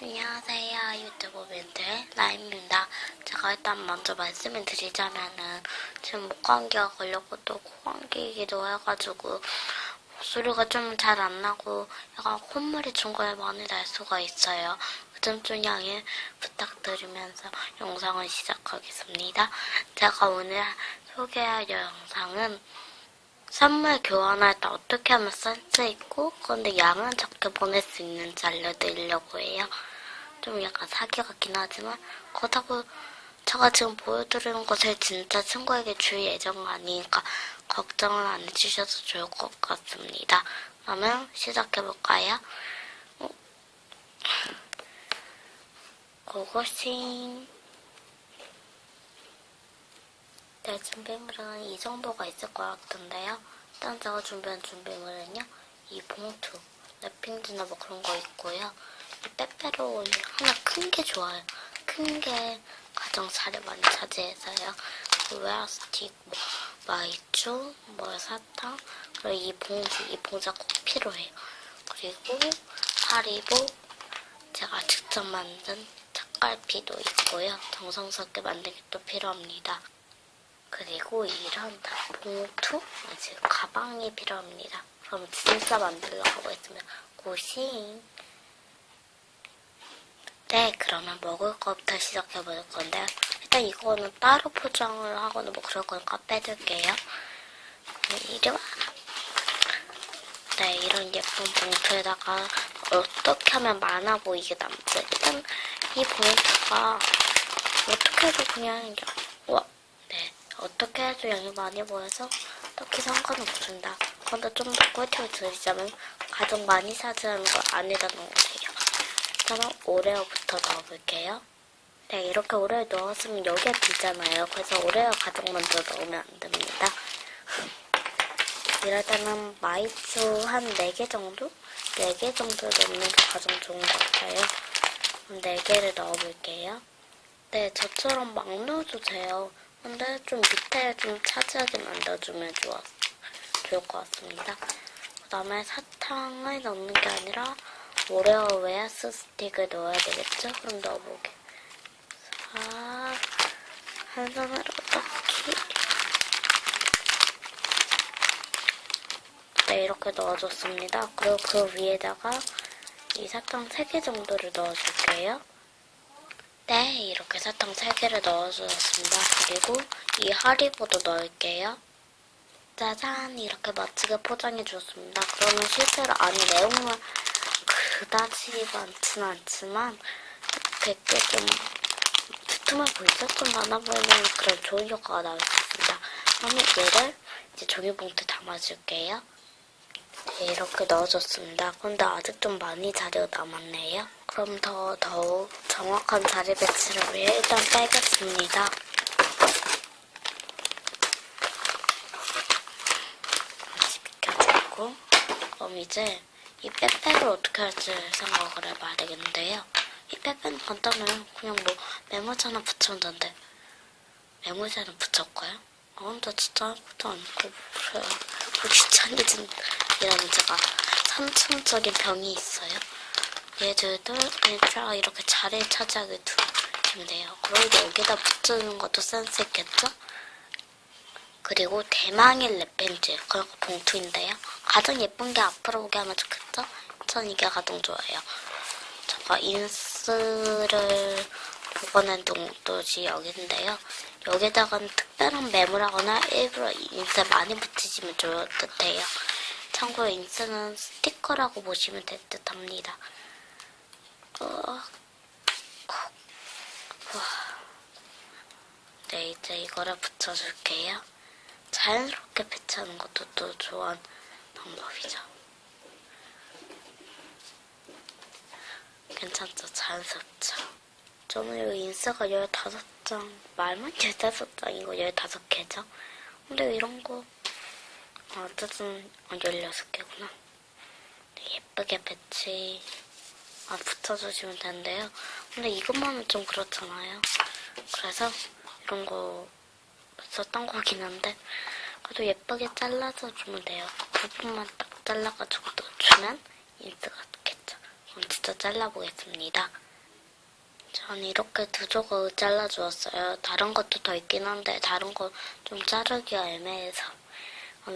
안녕하세요 유튜브 멘트의 라임입니다. 제가 일단 먼저 말씀을 드리자면은 지금 목감기가 걸렸고 또 코감기이기도 해가지고 목소리가 좀 잘 안 나고 약간 콧물이 중간에 많이 날 수가 있어요. 그 점 좀 양해 부탁드리면서 영상을 시작하겠습니다. 제가 오늘 소개할 영상은 선물 교환할 때 어떻게 하면 쓸수 있고 그런데 양은 적게 보낼 수 있는지 알려드리려고 해요. 좀 약간 사기 같긴 하지만 그렇다고 제가 지금 보여드리는 것을 진짜 친구에게 줄 예정은 아니니까 걱정을 안 해주셔도 좋을 것 같습니다. 그러면 시작해볼까요? 어? 고고싱 네, 준비물은 이 정도가 있을 것 같은데요. 일단 제가 준비한 준비물은요. 이 봉투, wrapping지나 뭐 그런 거 있고요. 이 빼빼로는 하나 큰 게 좋아요. 큰 게 가장 자리 많이 차지해서요. 그 웨하스 스틱, 뭐 마이쮸, 뭐 사탕, 그리고 이 봉지, 이 봉지가 꼭 필요해요. 그리고 하리보, 제가 직접 만든 책갈피도 있고요. 정성스럽게 만든 게 또 필요합니다. 그리고 이런 봉투, 지금 가방이 필요합니다. 그럼 진짜 하고 있으면 고싱. 네, 그러면 먹을 것부터 시작해 볼 건데요. 일단 이거는 따로 포장을 하거나 뭐 그럴 거니까 빼둘게요. 네, 이리 와. 네, 이런 예쁜 봉투에다가 어떻게 하면 많아 보이게 남지? 일단 이 봉투가 어떻게 해도 그냥 와, 네, 어떻게 해도 양이 많이 보여서 딱히 상관없습니다. 그런데 좀 더 꿀팁을 드리자면 가장 많이 차지하는 걸 안에다 넣으세요. 저는 오레오부터 넣어볼게요. 네, 이렇게 오레오 넣었으면 여기에 비잖아요. 그래서 오레오 가장 먼저 넣으면 안 됩니다. 이럴 때는 마이쮸 한 4개 정도? 4개 정도 넣는 게 가장 좋은 것 같아요. 그럼 4개를 넣어볼게요. 네, 저처럼 막 넣어도 돼요. 근데 좀 밑에 좀 차지하게 만들어주면 좋아, 좋을 것 같습니다. 그 다음에 사탕을 넣는 게 아니라 오레오 웨하스 스틱을 넣어야 되겠죠? 그럼 넣어보게. 자, 한 손으로 넣기. 네, 이렇게 넣어줬습니다. 그리고 그 위에다가 이 사탕 3개 정도를 넣어줄게요. 네, 이렇게 사탕 3개를 넣어주었습니다. 그리고 이 하리보도 넣을게요. 짜잔, 이렇게 멋지게 포장해 주었습니다. 그러면 실제로 안에 내용은 그다지 많진 않지만 이렇게 좀 두툼해 보이죠? 좀 많아 보이는 그런 좋은 효과가 나올 수 있습니다. 그러면 얘를 이제 종이봉투에 담아줄게요. 네, 이렇게 넣어줬습니다. 근데 아직 좀 많이 자리가 남았네요. 그럼 더 더욱 정확한 자리 배치를 위해 일단 빼겠습니다. 다시 비켜주고 그럼 이제 이 빼빼를 어떻게 할지 생각을 해봐야 되겠는데요. 이 빼빼는 간단해요. 그냥 뭐 하나 붙이면 되는데 하나 붙였고요. 아, 근데 진짜 아무것도 않고 그래요. 뭐 귀차니즘 이라는 제가 산천적인 병이 있어요. 얘들도 일자 이렇게 자리를 차지하게 두시면 돼요. 그리고 여기다 붙이는 것도 센스 있겠죠? 그리고 대망의 랩밴드 그리고 봉투인데요. 가장 예쁜 게 앞으로 오게 하면 좋겠죠? 전 이게 가장 좋아요. 제가 인스를 보관한 곳이 여기인데요. 여기다가는 특별한 메모라거나 일부러 인쇄 많이 붙이시면 좋을 듯해요. 참고로 인스는 스티커라고 보시면 될 듯 합니다. 어, 네, 이제 이거를 붙여줄게요. 자연스럽게 배치하는 것도 또 좋은 방법이죠. 괜찮죠? 자연스럽죠? 저는 이 인스가 15장, 말만 15장이고 15개죠? 근데 이런 거 아, 어쨌든 16개구나. 예쁘게 배치 아, 붙여주시면 되는데요. 근데 이것만은 좀 그렇잖아요. 그래서 이런 거 썼던 거긴 한데 그래도 예쁘게 잘라서 주면 돼요. 그 부분만 딱 잘라가지고 또 주면 인스가 좋겠죠. 그럼 진짜 잘라보겠습니다. 전 이렇게 두 조각 잘라주었어요. 다른 것도 더 있긴 한데 다른 거 좀 자르기가 애매해서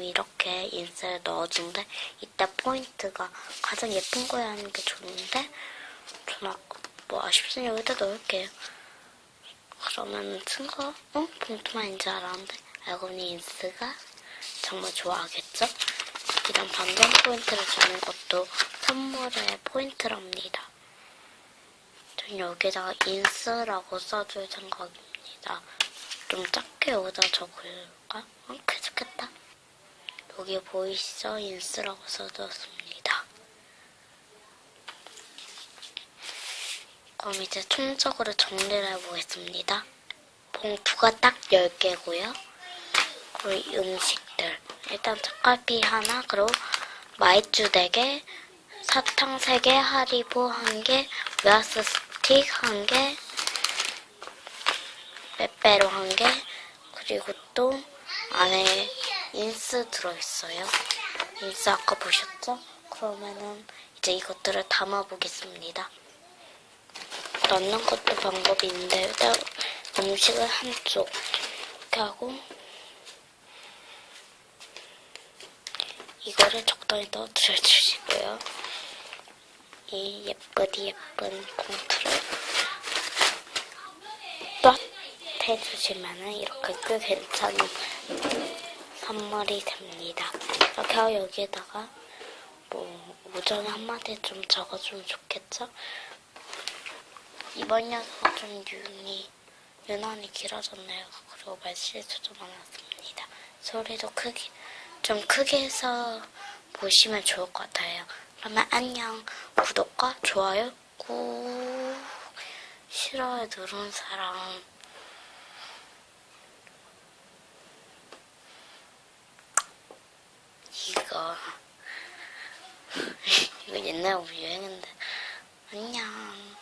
이렇게 인쇄를 넣어준데 이때 포인트가 가장 예쁜 거에 하는 게 좋은데 저는 뭐 아쉽으니 여기다 넣을게요. 그러면 쓴거 어? 봉투만인 줄 알았는데 알고 보니 인스가 정말 좋아하겠죠? 이런 반전 포인트를 주는 것도 선물의 포인트랍니다. 전 여기다가 인스라고 써줄 생각입니다. 좀 작게 여기다 적을까? 어, 괜찮겠다. 여기 보이시죠? 인스라고 써줬습니다. 그럼 이제 총적으로 정리를 해보겠습니다. 봉투가 딱 10개고요. 그리고 음식들. 일단 책갈피 하나, 그리고 마이쮸 4개, 사탕 3개, 하리보 1개, 웨하스 스틱 1개, 빼빼로 1개, 그리고 또 안에 인스 들어있어요. 인스 아까 보셨죠? 그러면은 이제 이것들을 담아보겠습니다. 넣는 것도 방법이 있는데 일단 음식을 한쪽 이렇게 하고 이거를 적당히 넣어드려 주시고요. 이 예쁘디 예쁜 봉투를 또 해주시면은 이렇게 꽤 괜찮은 선물이 됩니다. 이렇게 하고 여기에다가 뭐 오전에 한마디 좀 적어주면 좋겠죠? 이번 녀석은 좀 윤이, 유난히 길어졌네요. 그리고 말실수 좀 많았습니다. 소리도 크게, 좀 크게 해서 보시면 좋을 것 같아요. 그러면 안녕. 구독과 좋아요 꾹. 싫어요 누른 사람. 이거. 이거 옛날에 유행했는데. 안녕.